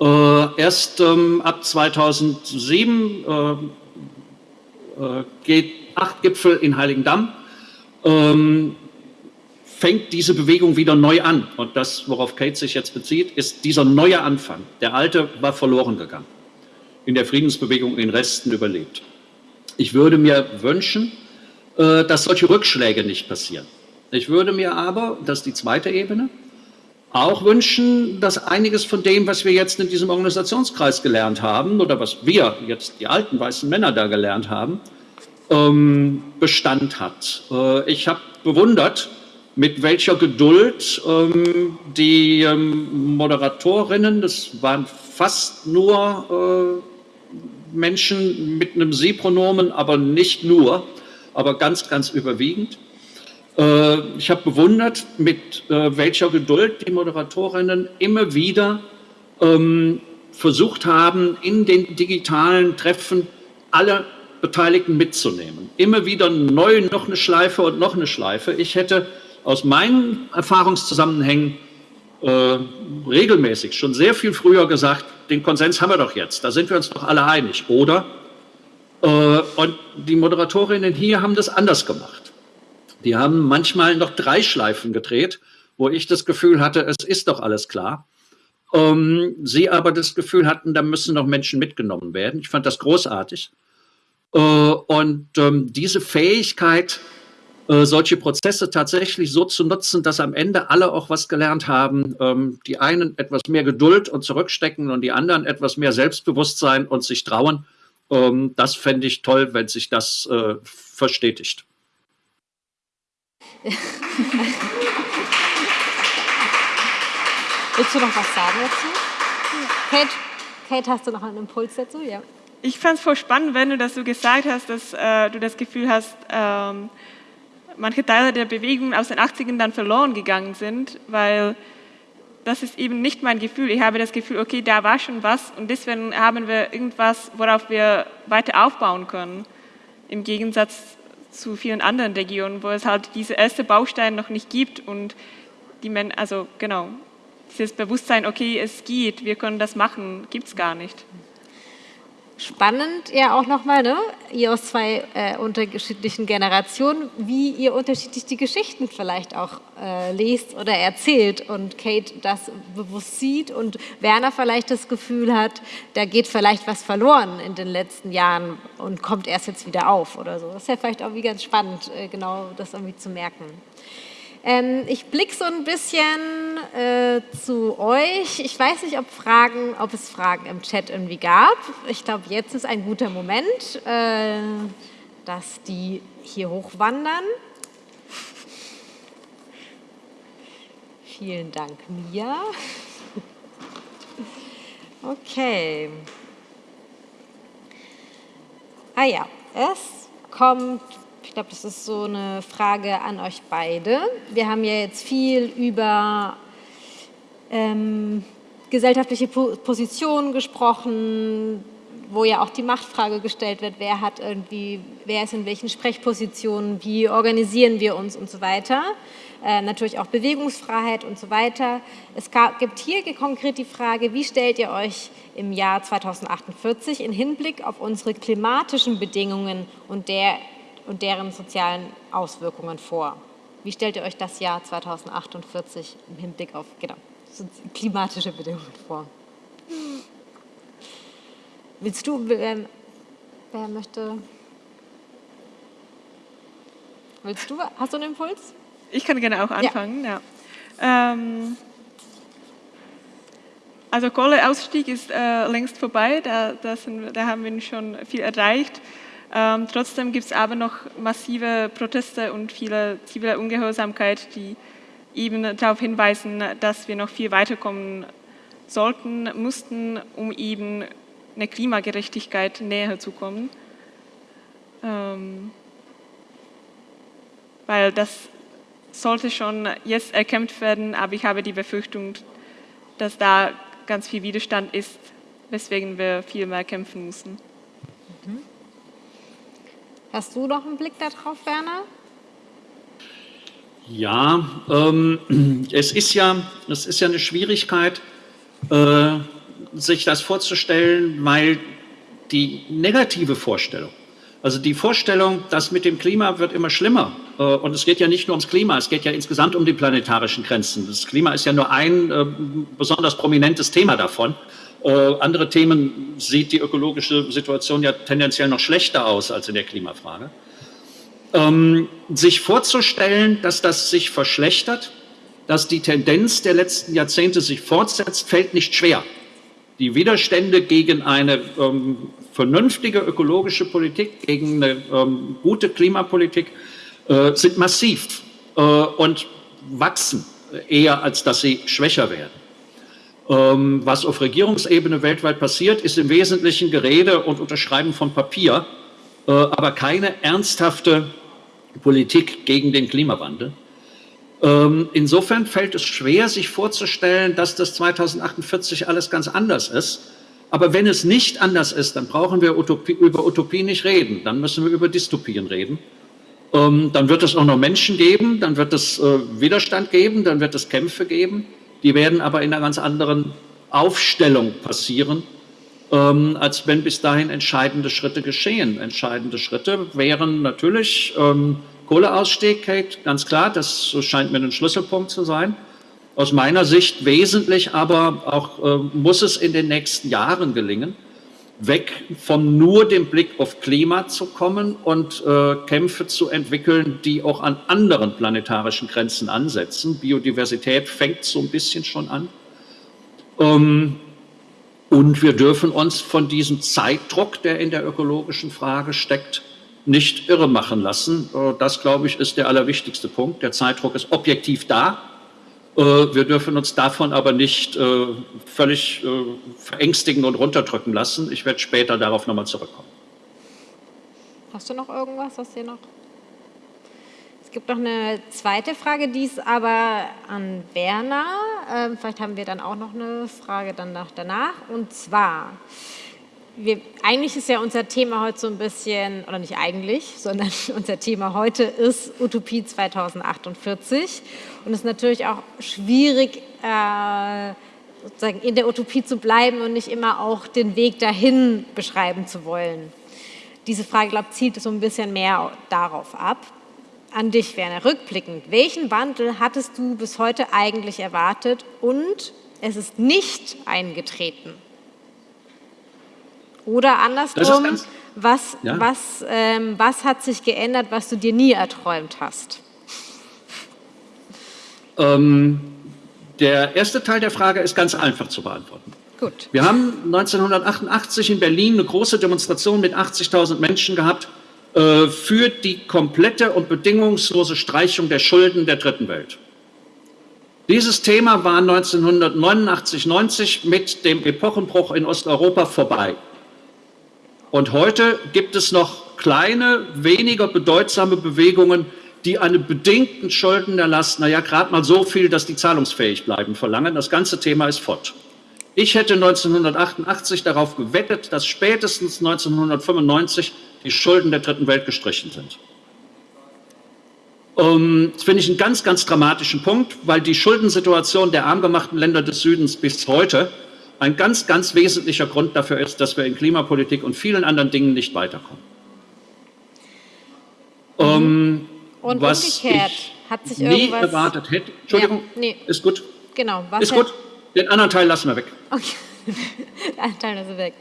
Äh, erst ähm, ab 2007 äh, äh, geht acht Gipfel in Heiligendamm ähm, fängt diese Bewegung wieder neu an. Und das, worauf Kate sich jetzt bezieht, ist dieser neue Anfang. Der alte war verloren gegangen. In der Friedensbewegung in Resten überlebt. Ich würde mir wünschen, äh, dass solche Rückschläge nicht passieren. Ich würde mir aber, das ist die zweite Ebene, auch wünschen, dass einiges von dem, was wir jetzt in diesem Organisationskreis gelernt haben oder was wir jetzt, die alten weißen Männer da gelernt haben, ähm, Bestand hat. Äh, ich habe bewundert, mit welcher Geduld ähm, die ähm, Moderatorinnen, das waren fast nur äh, Menschen mit einem Sie-Pronomen, aber nicht nur, aber ganz, ganz überwiegend. Äh, ich habe bewundert, mit äh, welcher Geduld die Moderatorinnen immer wieder ähm, versucht haben, in den digitalen Treffen alle Beteiligten mitzunehmen. Immer wieder neu noch eine Schleife und noch eine Schleife. Ich hätte aus meinen Erfahrungszusammenhängen äh, regelmäßig schon sehr viel früher gesagt, den Konsens haben wir doch jetzt, da sind wir uns doch alle einig, oder? Äh, und die Moderatorinnen hier haben das anders gemacht. Die haben manchmal noch drei Schleifen gedreht, wo ich das Gefühl hatte, es ist doch alles klar. Ähm, sie aber das Gefühl hatten, da müssen noch Menschen mitgenommen werden. Ich fand das großartig. Äh, und ähm, diese Fähigkeit, äh, solche Prozesse tatsächlich so zu nutzen, dass am Ende alle auch was gelernt haben. Ähm, die einen etwas mehr Geduld und zurückstecken und die anderen etwas mehr Selbstbewusstsein und sich trauen. Ähm, das fände ich toll, wenn sich das äh, verstetigt. Willst du noch was sagen dazu? Kate, Kate, hast du noch einen Impuls dazu? Ja. Ich fand es voll spannend, wenn du das so gesagt hast, dass äh, du das Gefühl hast, ähm, manche Teile der Bewegung aus den 80ern dann verloren gegangen sind, weil das ist eben nicht mein Gefühl. Ich habe das Gefühl, okay, da war schon was und deswegen haben wir irgendwas, worauf wir weiter aufbauen können. Im Gegensatz zu vielen anderen Regionen, wo es halt diese erste Bausteine noch nicht gibt und die Men also genau, dieses Bewusstsein, okay, es geht, wir können das machen, gibt es gar nicht. Spannend ja auch nochmal, ne? ihr aus zwei äh, unterschiedlichen Generationen, wie ihr unterschiedlich die Geschichten vielleicht auch äh, lest oder erzählt und Kate das bewusst sieht und Werner vielleicht das Gefühl hat, da geht vielleicht was verloren in den letzten Jahren und kommt erst jetzt wieder auf oder so. Das ist ja vielleicht auch wie ganz spannend, äh, genau das irgendwie zu merken. Ähm, ich blicke so ein bisschen äh, zu euch. Ich weiß nicht, ob, Fragen, ob es Fragen im Chat irgendwie gab. Ich glaube, jetzt ist ein guter Moment, äh, dass die hier hochwandern. Vielen Dank, Mia. Okay. Ah ja, es kommt ich glaube, das ist so eine Frage an euch beide. Wir haben ja jetzt viel über ähm, gesellschaftliche Positionen gesprochen, wo ja auch die Machtfrage gestellt wird, wer hat irgendwie, wer ist in welchen Sprechpositionen, wie organisieren wir uns und so weiter. Äh, natürlich auch Bewegungsfreiheit und so weiter. Es gab, gibt hier konkret die Frage, wie stellt ihr euch im Jahr 2048 in Hinblick auf unsere klimatischen Bedingungen und der und deren sozialen Auswirkungen vor. Wie stellt ihr euch das Jahr 2048 im Hinblick auf genau, klimatische Bedingungen vor? Willst du, wer, wer möchte? Willst du, hast du einen Impuls? Ich kann gerne auch anfangen, ja. ja. Ähm, also Kohleausstieg ist äh, längst vorbei, da, da, sind, da haben wir schon viel erreicht. Ähm, trotzdem gibt es aber noch massive Proteste und viele zivile Ungehorsamkeit, die eben darauf hinweisen, dass wir noch viel weiterkommen sollten, mussten, um eben eine Klimagerechtigkeit näher zu kommen. Ähm, weil das sollte schon jetzt erkämpft werden, aber ich habe die Befürchtung, dass da ganz viel Widerstand ist, weswegen wir viel mehr kämpfen müssen. Hast du noch einen Blick darauf, Werner? Ja, ähm, es, ist ja es ist ja eine Schwierigkeit, äh, sich das vorzustellen, weil die negative Vorstellung, also die Vorstellung, dass mit dem Klima wird immer schlimmer, äh, und es geht ja nicht nur ums Klima, es geht ja insgesamt um die planetarischen Grenzen. Das Klima ist ja nur ein äh, besonders prominentes Thema davon. Äh, andere Themen sieht die ökologische Situation ja tendenziell noch schlechter aus als in der Klimafrage. Ähm, sich vorzustellen, dass das sich verschlechtert, dass die Tendenz der letzten Jahrzehnte sich fortsetzt, fällt nicht schwer. Die Widerstände gegen eine ähm, vernünftige ökologische Politik, gegen eine ähm, gute Klimapolitik äh, sind massiv äh, und wachsen eher, als dass sie schwächer werden. Ähm, was auf Regierungsebene weltweit passiert, ist im Wesentlichen Gerede und Unterschreiben von Papier, äh, aber keine ernsthafte Politik gegen den Klimawandel. Ähm, insofern fällt es schwer, sich vorzustellen, dass das 2048 alles ganz anders ist. Aber wenn es nicht anders ist, dann brauchen wir Utopie, über Utopie nicht reden. Dann müssen wir über Dystopien reden. Ähm, dann wird es auch noch Menschen geben, dann wird es äh, Widerstand geben, dann wird es Kämpfe geben. Die werden aber in einer ganz anderen Aufstellung passieren, ähm, als wenn bis dahin entscheidende Schritte geschehen. Entscheidende Schritte wären natürlich ähm, Kohleausstieg, ganz klar, das scheint mir ein Schlüsselpunkt zu sein. Aus meiner Sicht wesentlich, aber auch äh, muss es in den nächsten Jahren gelingen, weg von nur dem Blick auf Klima zu kommen und äh, Kämpfe zu entwickeln, die auch an anderen planetarischen Grenzen ansetzen. Biodiversität fängt so ein bisschen schon an. Ähm, und wir dürfen uns von diesem Zeitdruck, der in der ökologischen Frage steckt, nicht irre machen lassen. Äh, das, glaube ich, ist der allerwichtigste Punkt. Der Zeitdruck ist objektiv da. Äh, wir dürfen uns davon aber nicht äh, völlig verängstigen und runterdrücken lassen. Ich werde später darauf nochmal zurückkommen. Hast du noch irgendwas, was hier noch? Es gibt noch eine zweite Frage, die ist aber an Werner. Ähm, vielleicht haben wir dann auch noch eine Frage danach. Und zwar, wir, eigentlich ist ja unser Thema heute so ein bisschen, oder nicht eigentlich, sondern unser Thema heute ist Utopie 2048. Und es ist natürlich auch schwierig, äh, sozusagen in der Utopie zu bleiben und nicht immer auch den Weg dahin beschreiben zu wollen. Diese Frage, glaube ich, zielt so ein bisschen mehr darauf ab. An dich, Werner, rückblickend, welchen Wandel hattest du bis heute eigentlich erwartet und es ist nicht eingetreten? Oder andersrum, was, ja. was, ähm, was hat sich geändert, was du dir nie erträumt hast? Ähm, der erste Teil der Frage ist ganz einfach zu beantworten. Gut. Wir haben 1988 in Berlin eine große Demonstration mit 80.000 Menschen gehabt äh, für die komplette und bedingungslose Streichung der Schulden der Dritten Welt. Dieses Thema war 1989, 90 mit dem Epochenbruch in Osteuropa vorbei. Und heute gibt es noch kleine, weniger bedeutsame Bewegungen, die einen bedingten Schuldenerlass, naja, gerade mal so viel, dass die zahlungsfähig bleiben, verlangen. Das ganze Thema ist fort. Ich hätte 1988 darauf gewettet, dass spätestens 1995 die Schulden der Dritten Welt gestrichen sind. Um, das finde ich einen ganz, ganz dramatischen Punkt, weil die Schuldensituation der arm gemachten Länder des Südens bis heute ein ganz, ganz wesentlicher Grund dafür ist, dass wir in Klimapolitik und vielen anderen Dingen nicht weiterkommen. Mhm. Um, und was umgekehrt hat sich nie erwartet hätte. Entschuldigung, ja, nee. ist gut. Genau. Was ist gut. Den anderen Teil lassen wir weg. Okay. Den Teil lassen wir weg.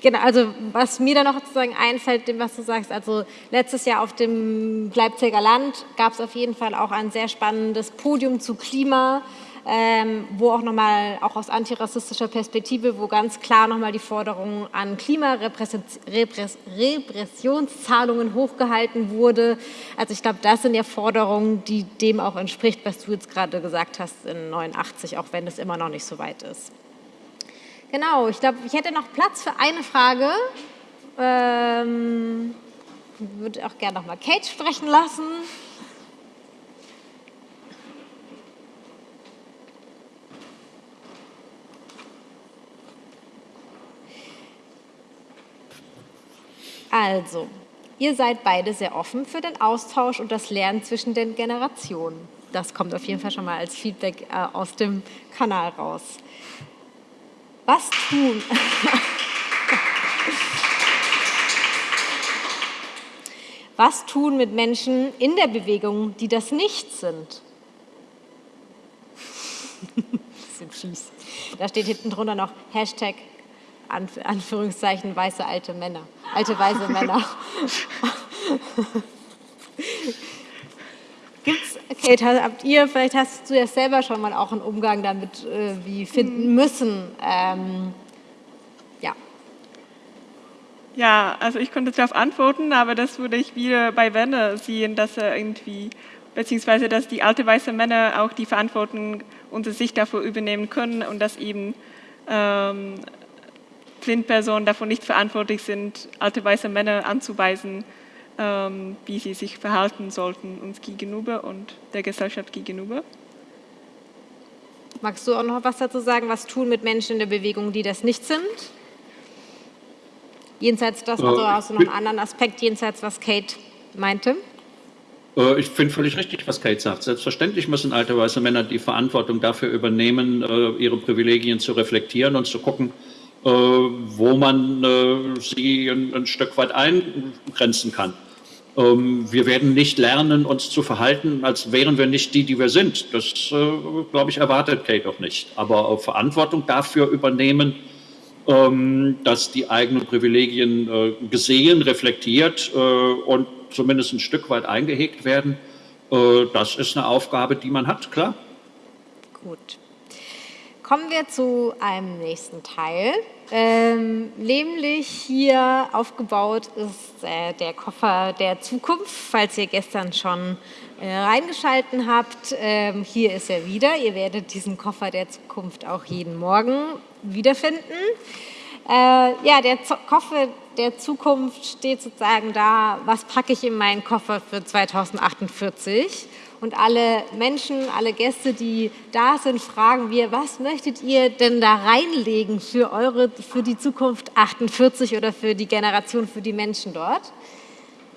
Genau, also was mir da noch sozusagen einfällt, dem was du sagst, also letztes Jahr auf dem Leipziger Land gab es auf jeden Fall auch ein sehr spannendes Podium zu Klima ähm, wo auch nochmal, auch aus antirassistischer Perspektive, wo ganz klar nochmal die Forderung an Klimarepressionszahlungen hochgehalten wurde. Also ich glaube, das sind ja Forderungen, die dem auch entspricht, was du jetzt gerade gesagt hast in 89, auch wenn es immer noch nicht so weit ist. Genau, ich glaube, ich hätte noch Platz für eine Frage. Ähm, würde auch gerne nochmal Kate sprechen lassen. Also, ihr seid beide sehr offen für den Austausch und das Lernen zwischen den Generationen. Das kommt auf jeden Fall schon mal als Feedback äh, aus dem Kanal raus. Was tun? Was tun mit Menschen in der Bewegung, die das nicht sind? Bisschen fies. Da steht hinten drunter noch Hashtag Anführungszeichen weiße alte Männer, alte weiße Männer. Gibt's, Kate, habt ihr, vielleicht hast du ja selber schon mal auch einen Umgang damit äh, wie finden mhm. müssen. Ähm, ja. Ja, also ich konnte darauf antworten, aber das würde ich wieder bei Werner sehen, dass er irgendwie, beziehungsweise dass die alte weiße Männer auch die Verantwortung unter sich dafür übernehmen können und dass eben ähm, Blindpersonen davon nicht verantwortlich sind, alte weiße Männer anzuweisen, ähm, wie sie sich verhalten sollten uns gegenüber und der Gesellschaft gegenüber. Magst du auch noch was dazu sagen, was tun mit Menschen in der Bewegung, die das nicht sind? Jenseits das, also hast du noch einen anderen Aspekt, jenseits was Kate meinte? Äh, ich finde völlig richtig, was Kate sagt. Selbstverständlich müssen alte weiße Männer die Verantwortung dafür übernehmen, äh, ihre Privilegien zu reflektieren und zu gucken, äh, wo man äh, sie ein, ein, Stück weit eingrenzen kann. Ähm, wir werden nicht lernen, uns zu verhalten, als wären wir nicht die, die wir sind. Das, äh, glaube ich, erwartet Kate auch nicht. Aber Verantwortung dafür übernehmen, ähm, dass die eigenen Privilegien äh, gesehen, reflektiert äh, und zumindest ein Stück weit eingehegt werden. Äh, das ist eine Aufgabe, die man hat, klar. Gut. Kommen wir zu einem nächsten Teil. Ähm, nämlich hier aufgebaut ist äh, der Koffer der Zukunft, falls ihr gestern schon äh, reingeschalten habt. Ähm, hier ist er wieder. Ihr werdet diesen Koffer der Zukunft auch jeden Morgen wiederfinden. Äh, ja, der Z Koffer der Zukunft steht sozusagen da, was packe ich in meinen Koffer für 2048? Und alle Menschen, alle Gäste, die da sind, fragen wir, was möchtet ihr denn da reinlegen für, eure, für die Zukunft 48 oder für die Generation, für die Menschen dort?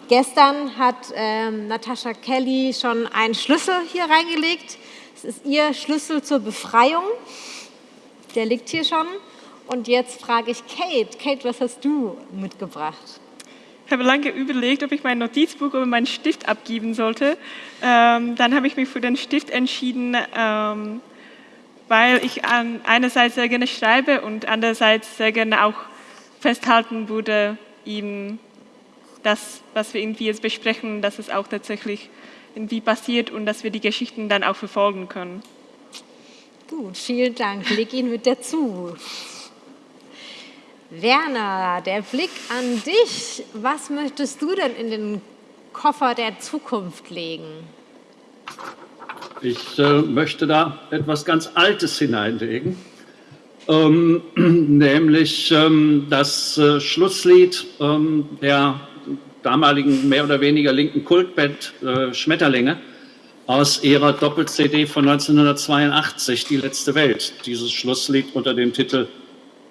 Gestern hat ähm, Natascha Kelly schon einen Schlüssel hier reingelegt. Es ist ihr Schlüssel zur Befreiung. Der liegt hier schon. Und jetzt frage ich Kate. Kate, was hast du mitgebracht? Habe lange überlegt, ob ich mein Notizbuch oder meinen Stift abgeben sollte. Ähm, dann habe ich mich für den Stift entschieden, ähm, weil ich an einerseits sehr gerne schreibe und andererseits sehr gerne auch festhalten würde, ihm das, was wir irgendwie jetzt besprechen, dass es auch tatsächlich irgendwie passiert und dass wir die Geschichten dann auch verfolgen können. Gut, vielen Dank. Leg ihn mit dazu. Werner, der Blick an dich. Was möchtest du denn in den Koffer der Zukunft legen? Ich äh, möchte da etwas ganz Altes hineinlegen, ähm, nämlich ähm, das äh, Schlusslied ähm, der damaligen mehr oder weniger linken Kultband äh, Schmetterlinge aus ihrer Doppel-CD von 1982, Die letzte Welt. Dieses Schlusslied unter dem Titel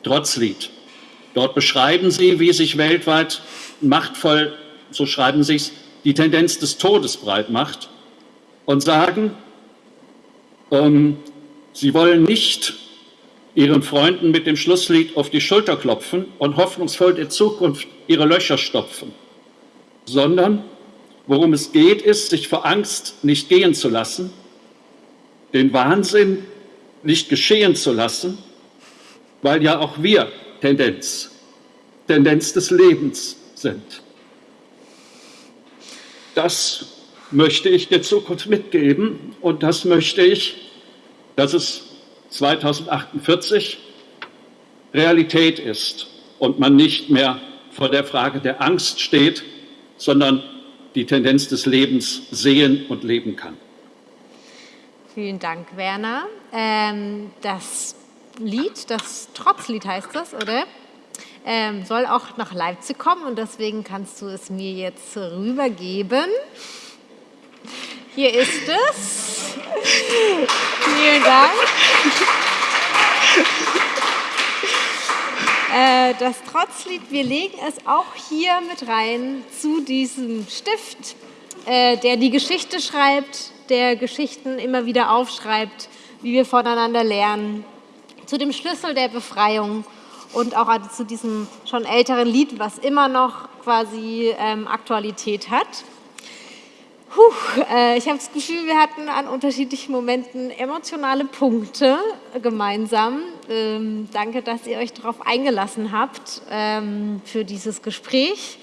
Trotzlied. Dort beschreiben sie, wie sich weltweit machtvoll, so schreiben sie es, die Tendenz des Todes breit macht und sagen, ähm, sie wollen nicht ihren Freunden mit dem Schlusslied auf die Schulter klopfen und hoffnungsvoll der Zukunft ihre Löcher stopfen, sondern worum es geht, ist, sich vor Angst nicht gehen zu lassen, den Wahnsinn nicht geschehen zu lassen, weil ja auch wir Tendenz, Tendenz des Lebens sind. Das möchte ich der Zukunft mitgeben und das möchte ich, dass es 2048 Realität ist und man nicht mehr vor der Frage der Angst steht, sondern die Tendenz des Lebens sehen und leben kann. Vielen Dank, Werner. Ähm, das Lied, das Trotzlied heißt das, oder? Ähm, soll auch nach Leipzig kommen und deswegen kannst du es mir jetzt rübergeben. Hier ist es. Vielen Dank. Äh, das Trotzlied, wir legen es auch hier mit rein zu diesem Stift, äh, der die Geschichte schreibt, der Geschichten immer wieder aufschreibt, wie wir voneinander lernen, zu dem Schlüssel der Befreiung und auch zu diesem schon älteren Lied, was immer noch quasi ähm, Aktualität hat. Puh, äh, ich habe das Gefühl, wir hatten an unterschiedlichen Momenten emotionale Punkte gemeinsam. Ähm, danke, dass ihr euch darauf eingelassen habt ähm, für dieses Gespräch,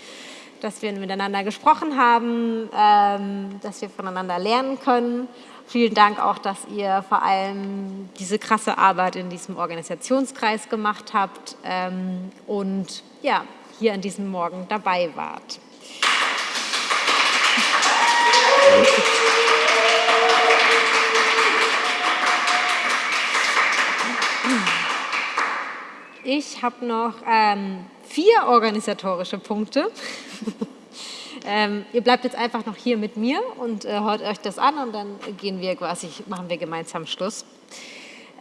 dass wir miteinander gesprochen haben, ähm, dass wir voneinander lernen können. Vielen Dank auch, dass ihr vor allem diese krasse Arbeit in diesem Organisationskreis gemacht habt ähm, und ja, hier an diesem Morgen dabei wart. Ich habe noch ähm, vier organisatorische Punkte. ähm, ihr bleibt jetzt einfach noch hier mit mir und äh, hört euch das an und dann gehen wir quasi, machen wir gemeinsam Schluss.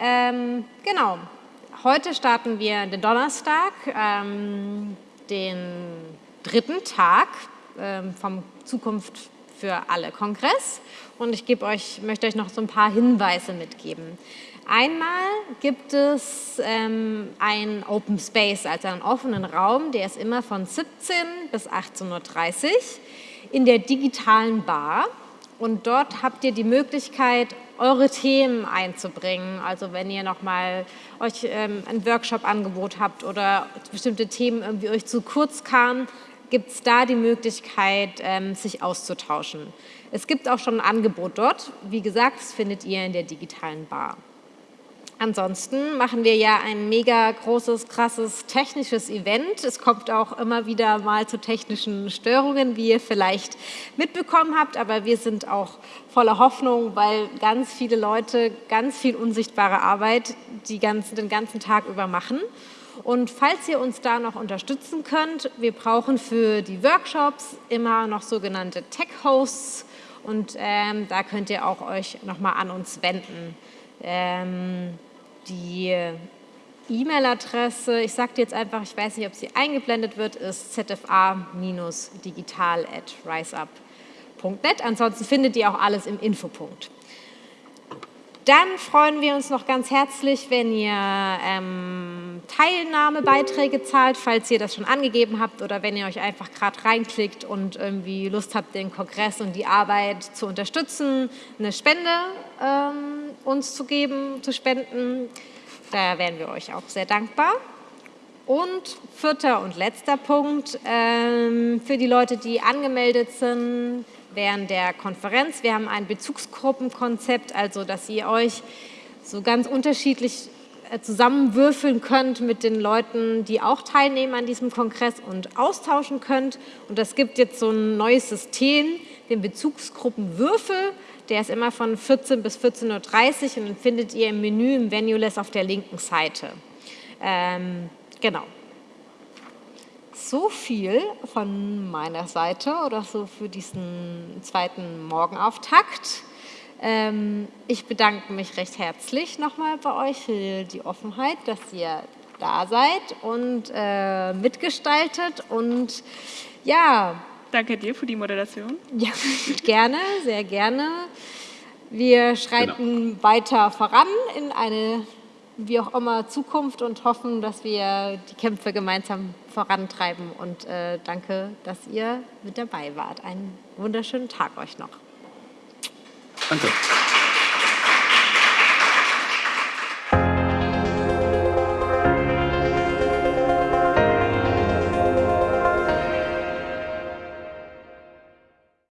Ähm, genau. Heute starten wir den Donnerstag, ähm, den dritten Tag ähm, vom Zukunft für alle Kongress und ich euch, möchte euch noch so ein paar Hinweise mitgeben. Einmal gibt es ähm, einen Open Space, also einen offenen Raum, der ist immer von 17 bis 18.30 Uhr in der digitalen Bar. Und dort habt ihr die Möglichkeit, eure Themen einzubringen. Also wenn ihr nochmal euch ähm, ein Workshop-Angebot habt oder bestimmte Themen irgendwie euch zu kurz kamen, gibt es da die Möglichkeit, ähm, sich auszutauschen. Es gibt auch schon ein Angebot dort. Wie gesagt, das findet ihr in der digitalen Bar. Ansonsten machen wir ja ein mega großes, krasses technisches Event. Es kommt auch immer wieder mal zu technischen Störungen, wie ihr vielleicht mitbekommen habt, aber wir sind auch voller Hoffnung, weil ganz viele Leute ganz viel unsichtbare Arbeit die ganzen, den ganzen Tag über machen. Und falls ihr uns da noch unterstützen könnt, wir brauchen für die Workshops immer noch sogenannte Tech-Hosts und ähm, da könnt ihr auch euch nochmal an uns wenden. Ähm, die E-Mail-Adresse, ich sage jetzt einfach, ich weiß nicht, ob sie eingeblendet wird, ist zfa-digital.riseup.net. Ansonsten findet ihr auch alles im Infopunkt. Dann freuen wir uns noch ganz herzlich, wenn ihr ähm, Teilnahmebeiträge zahlt, falls ihr das schon angegeben habt oder wenn ihr euch einfach gerade reinklickt und irgendwie Lust habt, den Kongress und die Arbeit zu unterstützen, eine Spende ähm, uns zu geben, zu spenden. Da wären wir euch auch sehr dankbar. Und vierter und letzter Punkt, ähm, für die Leute, die angemeldet sind, während der Konferenz. Wir haben ein Bezugsgruppenkonzept, also dass ihr euch so ganz unterschiedlich äh, zusammenwürfeln könnt mit den Leuten, die auch teilnehmen an diesem Kongress und austauschen könnt. Und das gibt jetzt so ein neues System, den Bezugsgruppenwürfel. Der ist immer von 14 bis 14.30 Uhr und den findet ihr im Menü im Venuless auf der linken Seite. Ähm, genau so viel von meiner Seite oder so für diesen zweiten Morgenauftakt. Ähm, ich bedanke mich recht herzlich nochmal bei euch für die Offenheit, dass ihr da seid und äh, mitgestaltet und ja. Danke dir für die Moderation. Ja, gerne, sehr gerne. Wir schreiten genau. weiter voran in eine wie auch immer Zukunft und hoffen, dass wir die Kämpfe gemeinsam vorantreiben. Und äh, danke, dass ihr mit dabei wart. Einen wunderschönen Tag euch noch. Danke.